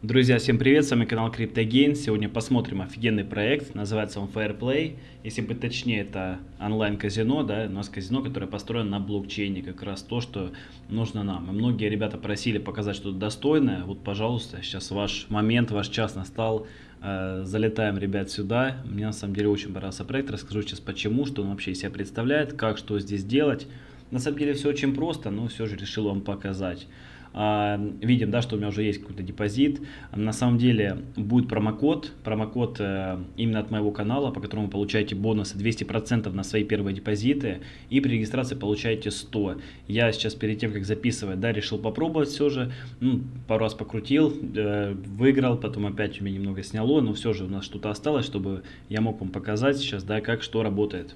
Друзья, всем привет, с вами канал CryptoGain. Сегодня посмотрим офигенный проект, называется он Fairplay. Если быть точнее, это онлайн-казино, да, у нас казино, которое построено на блокчейне, как раз то, что нужно нам. И многие ребята просили показать что-то достойное, вот, пожалуйста, сейчас ваш момент, ваш час настал. Э, залетаем, ребят, сюда. Мне на самом деле очень понравился проект, расскажу сейчас почему, что он вообще из себя представляет, как, что здесь делать. На самом деле все очень просто, но все же решил вам показать. А, видим, да, что у меня уже есть какой-то депозит. На самом деле будет промокод, промокод э, именно от моего канала, по которому вы получаете бонусы 200% на свои первые депозиты и при регистрации получаете 100. Я сейчас перед тем, как записывать, да, решил попробовать все же, ну, пару раз покрутил, э, выиграл, потом опять у меня немного сняло, но все же у нас что-то осталось, чтобы я мог вам показать сейчас, да, как что работает.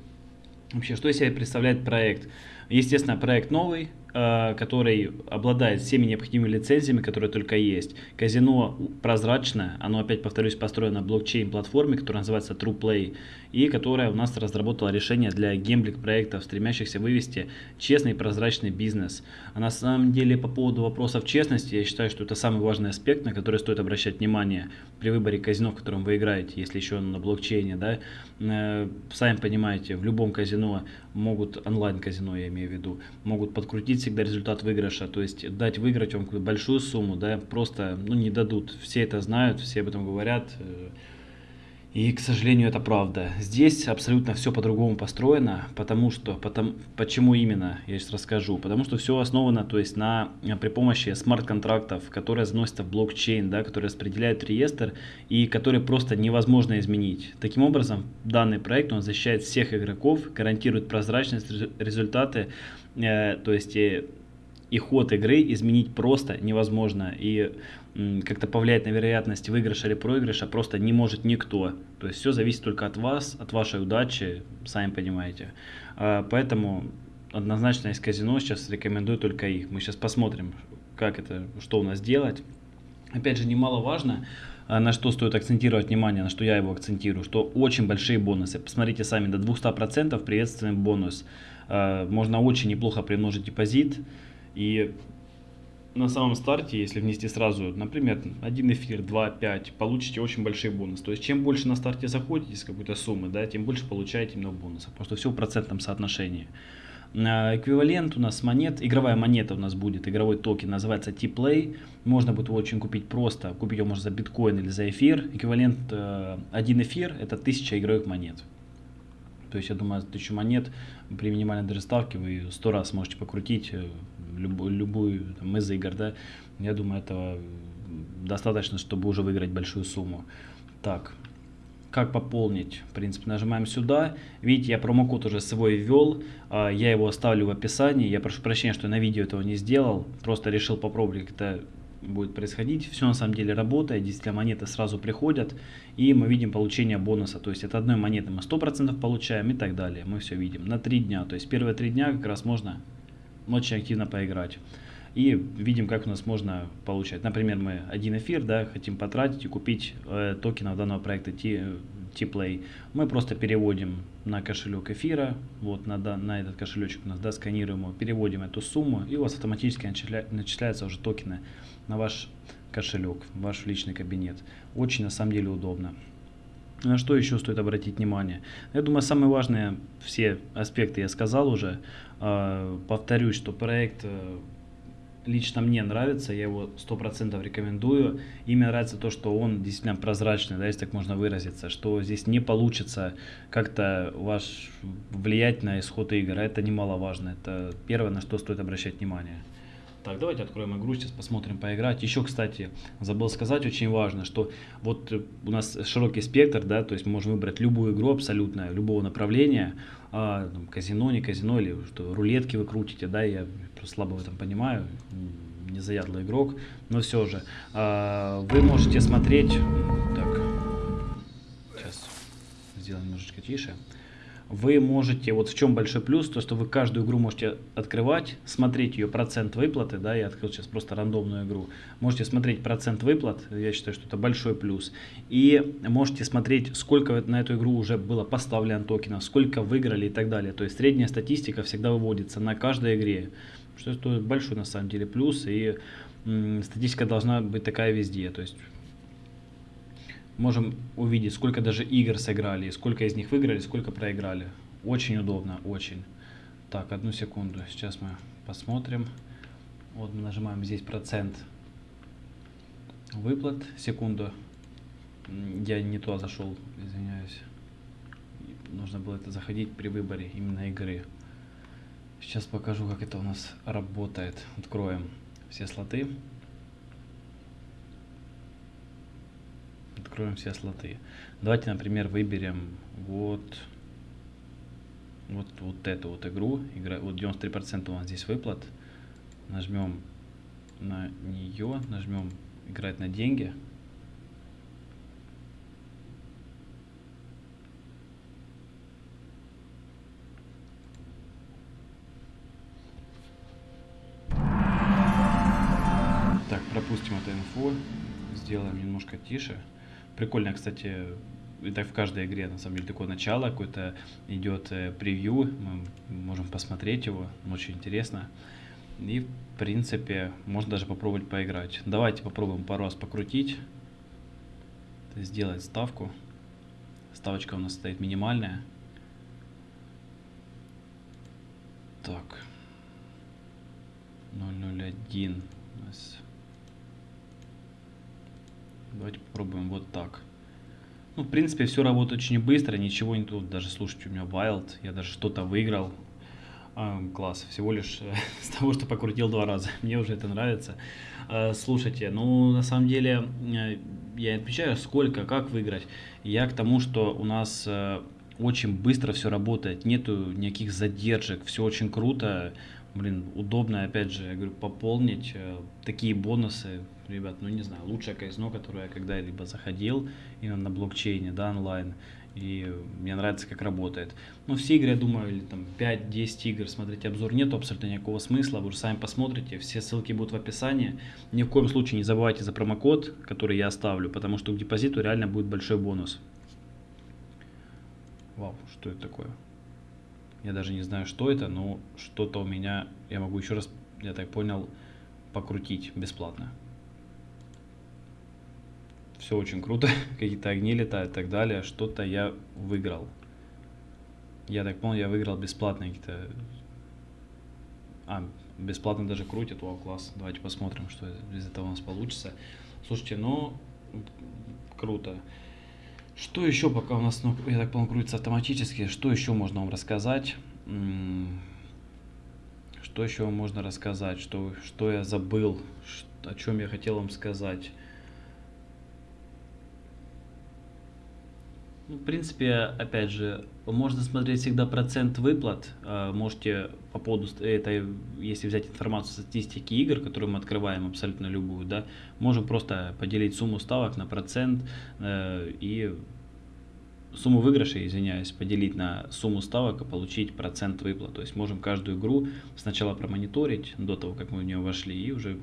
Вообще, что из себя представляет проект? Естественно, проект новый, Э, который обладает всеми необходимыми лицензиями, которые только есть. Казино прозрачное, оно, опять повторюсь, построено на блокчейн-платформе, которая называется TruePlay, и которая у нас разработала решение для гемблик-проектов, стремящихся вывести честный и прозрачный бизнес. А на самом деле, по поводу вопросов честности, я считаю, что это самый важный аспект, на который стоит обращать внимание при выборе казино, в котором вы играете, если еще на блокчейне. Да? Э, сами понимаете, в любом казино могут, онлайн-казино я имею в виду, могут подкрутить всегда результат выигрыша, то есть дать выиграть вам большую сумму, да, просто ну, не дадут. Все это знают, все об этом говорят. Э, и, к сожалению, это правда. Здесь абсолютно все по-другому построено, потому что, потому, почему именно, я сейчас расскажу. Потому что все основано, то есть на, при помощи смарт-контрактов, которые заносятся в блокчейн, да, которые распределяют реестр и которые просто невозможно изменить. Таким образом, данный проект, он защищает всех игроков, гарантирует прозрачность, результаты, э, то есть э, и ход игры изменить просто невозможно. И как-то повлиять на вероятность выигрыша или проигрыша просто не может никто. То есть все зависит только от вас, от вашей удачи, сами понимаете. А, поэтому однозначно из казино сейчас рекомендую только их. Мы сейчас посмотрим, как это, что у нас делать. Опять же, немаловажно, а, на что стоит акцентировать внимание, на что я его акцентирую, что очень большие бонусы. Посмотрите сами, до 200% приветственный бонус. А, можно очень неплохо примножить депозит. И на самом старте, если внести сразу, например, один эфир, 2, 5, получите очень большие бонусы. То есть, чем больше на старте заходите с какой-то суммы, да, тем больше получаете именно бонусов. Просто все в процентном соотношении. А, эквивалент у нас монет, игровая монета у нас будет, игровой токен, называется T-Play. Можно будет его очень купить просто, купить его можно за биткоин или за эфир. Эквивалент, э, один эфир это 1000 игровых монет. То есть, я думаю, за 1000 монет при минимальной даже ставке вы 100 раз можете покрутить любую, любую там, из игр, да, я думаю, этого достаточно, чтобы уже выиграть большую сумму. Так, как пополнить? В принципе, нажимаем сюда. Видите, я промокод уже свой ввел. А, я его оставлю в описании. Я прошу прощения, что на видео этого не сделал. Просто решил попробовать, как это будет происходить. Все на самом деле работает. Действительно, монеты сразу приходят. И мы видим получение бонуса. То есть от одной монеты мы 100% получаем и так далее. Мы все видим. На 3 дня. То есть первые 3 дня как раз можно очень активно поиграть. И видим, как у нас можно получать. Например, мы один эфир да, хотим потратить и купить э, токенов данного проекта T-Play. Мы просто переводим на кошелек эфира, вот на, на этот кошелечек у нас, да, сканируем его, переводим эту сумму, и у вас автоматически начисля, начисляются уже токены на ваш кошелек, в ваш личный кабинет. Очень на самом деле удобно. На что еще стоит обратить внимание? Я думаю, самые важные все аспекты я сказал уже. А, повторюсь, что проект э, лично мне нравится, я его 100% рекомендую. И мне нравится то, что он действительно прозрачный, да, если так можно выразиться, что здесь не получится как-то ваш влиять на исход игр. Это немаловажно. Это первое, на что стоит обращать внимание. Так, давайте откроем игру, сейчас посмотрим поиграть. Еще, кстати, забыл сказать, очень важно, что вот у нас широкий спектр, да, то есть мы можем выбрать любую игру абсолютно, любого направления, а, там, казино, не казино, или что рулетки вы крутите, да, я просто слабо в этом понимаю, не заядлый игрок, но все же. А, вы можете смотреть, так, сейчас сделаем немножечко тише вы можете, вот в чем большой плюс, то что вы каждую игру можете открывать, смотреть ее процент выплаты, да, я открыл сейчас просто рандомную игру, можете смотреть процент выплат, я считаю, что это большой плюс, и можете смотреть, сколько на эту игру уже было поставлено токенов, сколько выиграли и так далее, то есть средняя статистика всегда выводится на каждой игре, что это большой на самом деле плюс, и статистика должна быть такая везде. То есть можем увидеть, сколько даже игр сыграли, сколько из них выиграли, сколько проиграли. Очень удобно, очень. Так, одну секунду. Сейчас мы посмотрим. Вот мы нажимаем здесь процент выплат. Секунду. Я не туда зашел, извиняюсь. Нужно было это заходить при выборе именно игры. Сейчас покажу, как это у нас работает. Откроем все слоты. Откроем все слоты. Давайте, например, выберем вот вот, вот эту вот игру, игра, вот 93% у нас здесь выплат, нажмем на нее, нажмем играть на деньги, Так, пропустим эту инфу, сделаем немножко тише. Прикольно, кстати, это в каждой игре, на самом деле, такое начало, какое-то идет э, превью, мы можем посмотреть его, очень интересно. И, в принципе, можно даже попробовать поиграть. Давайте попробуем пару раз покрутить, сделать ставку. Ставочка у нас стоит минимальная. Так. 001. Давайте попробуем вот так. Ну, в принципе, все работает очень быстро, ничего не тут. Даже слушайте, у меня Wild, я даже что-то выиграл. А, класс, всего лишь э, с того, что покрутил два раза. Мне уже это нравится. А, слушайте, ну, на самом деле, э, я отвечаю, сколько, как выиграть. Я к тому, что у нас очень быстро все работает, нету никаких задержек, все очень круто блин, удобно, опять же, я говорю, пополнить э, такие бонусы, ребят, ну не знаю, лучшее казино, которое я когда-либо заходил именно на блокчейне, да, онлайн, и мне нравится, как работает. Ну, все игры, я думаю, или там 5-10 игр, смотрите обзор, нету абсолютно никакого смысла, вы уже сами посмотрите, все ссылки будут в описании. Ни в коем случае не забывайте за промокод, который я оставлю, потому что к депозиту реально будет большой бонус. Вау, что это такое? Я даже не знаю, что это, но что-то у меня, я могу еще раз, я так понял, покрутить бесплатно. Все очень круто, какие-то огни летают и так далее. Что-то я выиграл. Я так понял, я выиграл бесплатно какие-то... А, бесплатно даже крутят, вау, класс. Давайте посмотрим, что из этого у нас получится. Слушайте, ну, круто. Что еще пока у нас, ну, я так понял, крутится автоматически, что еще можно вам рассказать? Что еще можно рассказать? Что, что я забыл? О чем я хотел вам сказать? Ну, в принципе, опять же, можно смотреть всегда процент выплат. А, можете по поводу этой, если взять информацию статистики игр, которую мы открываем абсолютно любую, да, можем просто поделить сумму ставок на процент э, и сумму выигрыша, извиняюсь, поделить на сумму ставок и получить процент выплат. То есть можем каждую игру сначала промониторить до того, как мы в нее вошли, и уже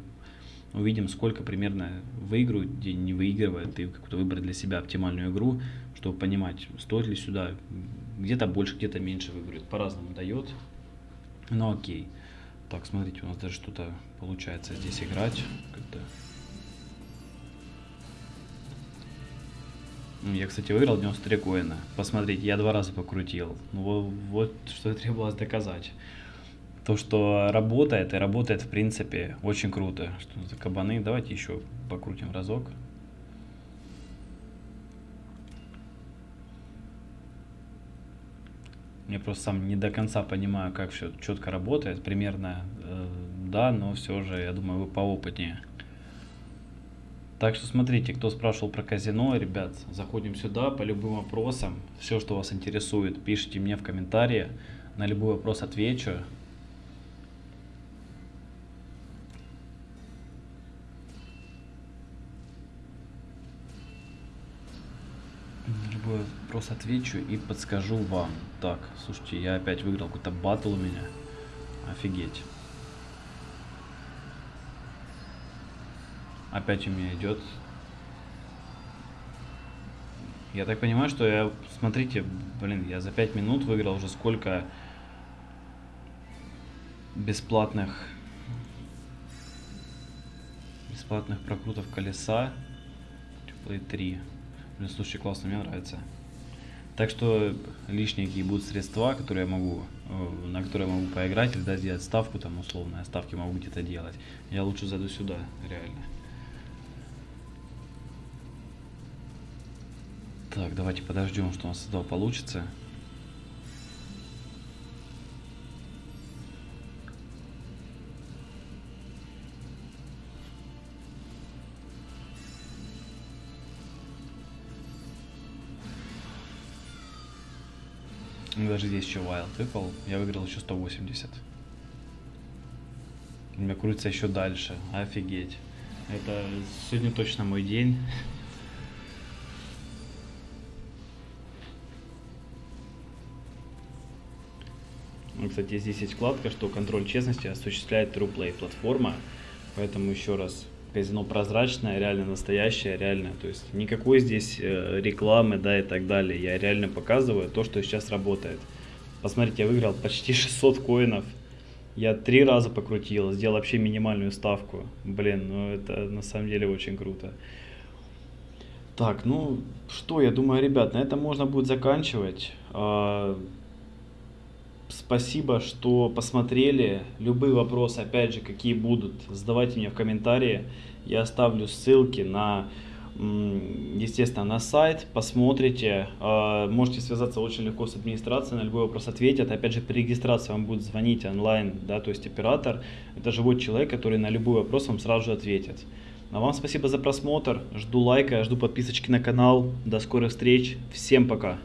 увидим, сколько примерно выигрывают, где не выигрывают, и как-то выбрать для себя оптимальную игру, чтобы понимать, стоит ли сюда, где-то больше, где-то меньше выигрывает, по-разному дает, но окей. Так, смотрите, у нас даже что-то получается здесь играть, как-то Я, кстати, выиграл 93 коина. Посмотрите, я два раза покрутил. Ну, вот, вот что требовалось доказать. То, что работает, и работает, в принципе, очень круто. Что за кабаны? Давайте еще покрутим разок. Я просто сам не до конца понимаю, как все четко работает. Примерно, э, да, но все же, я думаю, вы поопытнее. Так что смотрите, кто спрашивал про казино, ребят, заходим сюда по любым вопросам. Все, что вас интересует, пишите мне в комментарии. На любой вопрос отвечу. На любой вопрос отвечу и подскажу вам. Так, слушайте, я опять выиграл какой-то батл у меня. Офигеть. Опять у меня идет. Я так понимаю, что я, смотрите, блин, я за 5 минут выиграл уже сколько бесплатных бесплатных прокрутов колеса. Play 3. Блин, слушай, классно, мне нравится. Так что лишние какие будут средства, которые я могу, э, на которые я могу поиграть, или да, сделать ставку, там условно, ставки могу где-то делать. Я лучше зайду сюда, реально. Так, давайте подождем, что у нас этого получится. Даже здесь еще wild выпал. Я выиграл еще 180. У меня крутится еще дальше. Офигеть. Это сегодня точно мой день. Ну, кстати, здесь есть вкладка, что контроль честности осуществляет TruePlay платформа. Поэтому еще раз, казино прозрачное, реально настоящее, реально. То есть никакой здесь э, рекламы, да, и так далее. Я реально показываю то, что сейчас работает. Посмотрите, я выиграл почти 600 коинов. Я три раза покрутил, сделал вообще минимальную ставку. Блин, ну это на самом деле очень круто. Так, ну что, я думаю, ребят, на этом можно будет заканчивать. Спасибо, что посмотрели. Любые вопросы, опять же, какие будут, задавайте мне в комментарии. Я оставлю ссылки на, естественно, на сайт. Посмотрите. А, можете связаться очень легко с администрацией, на любой вопрос ответят. Опять же, при регистрации вам будет звонить онлайн, да, то есть оператор. Это живой человек, который на любой вопрос вам сразу же ответит. А вам спасибо за просмотр. Жду лайка, жду подписочки на канал. До скорых встреч. Всем пока.